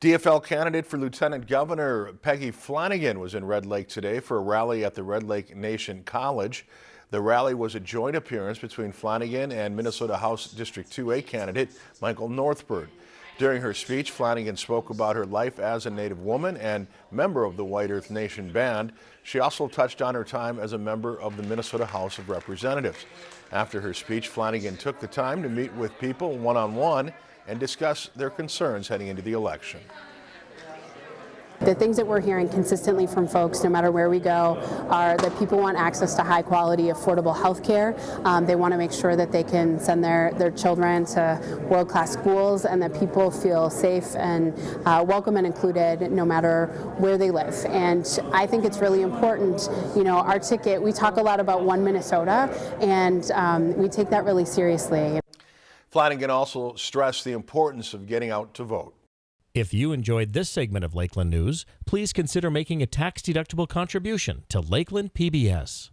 DFL candidate for Lieutenant Governor Peggy Flanagan was in Red Lake today for a rally at the Red Lake Nation College. The rally was a joint appearance between Flanagan and Minnesota House District 2A candidate Michael Northbird. During her speech, Flanagan spoke about her life as a Native woman and member of the White Earth Nation Band. She also touched on her time as a member of the Minnesota House of Representatives. After her speech, Flanagan took the time to meet with people one-on-one -on -one and discuss their concerns heading into the election. The things that we're hearing consistently from folks, no matter where we go, are that people want access to high quality, affordable health care. Um, they want to make sure that they can send their, their children to world class schools and that people feel safe and uh, welcome and included no matter where they live. And I think it's really important, you know, our ticket, we talk a lot about One Minnesota, and um, we take that really seriously. Flanagan also stressed the importance of getting out to vote. If you enjoyed this segment of Lakeland News, please consider making a tax-deductible contribution to Lakeland PBS.